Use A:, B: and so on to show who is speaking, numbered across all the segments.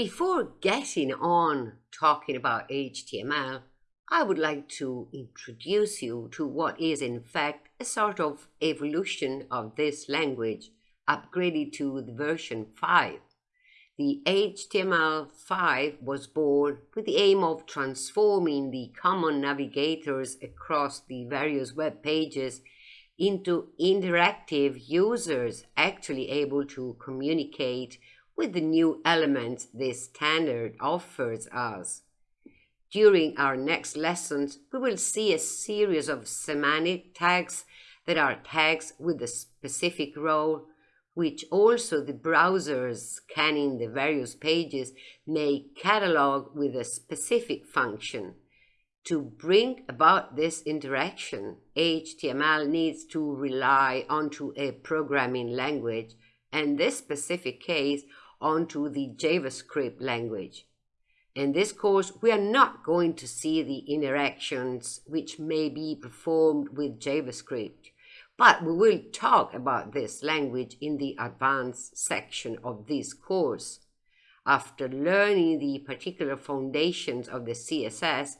A: Before getting on talking about HTML, I would like to introduce you to what is in fact a sort of evolution of this language upgraded to the version 5. The HTML5 was born with the aim of transforming the common navigators across the various web pages into interactive users actually able to communicate with the new elements this standard offers us. During our next lessons, we will see a series of semantic tags that are tags with a specific role which also the browsers scanning the various pages may catalog with a specific function. To bring about this interaction, HTML needs to rely onto a programming language, and this specific case onto the JavaScript language. In this course, we are not going to see the interactions which may be performed with JavaScript. But we will talk about this language in the advanced section of this course. After learning the particular foundations of the CSS,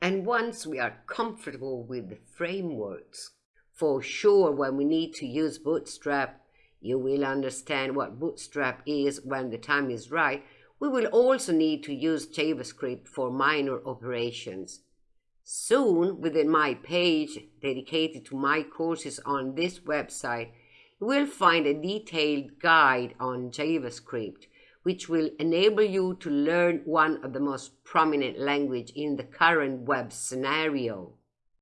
A: and once we are comfortable with the frameworks, for sure when we need to use Bootstrap, you will understand what Bootstrap is when the time is right. We will also need to use JavaScript for minor operations. Soon, within my page dedicated to my courses on this website, you will find a detailed guide on JavaScript, which will enable you to learn one of the most prominent language in the current web scenario.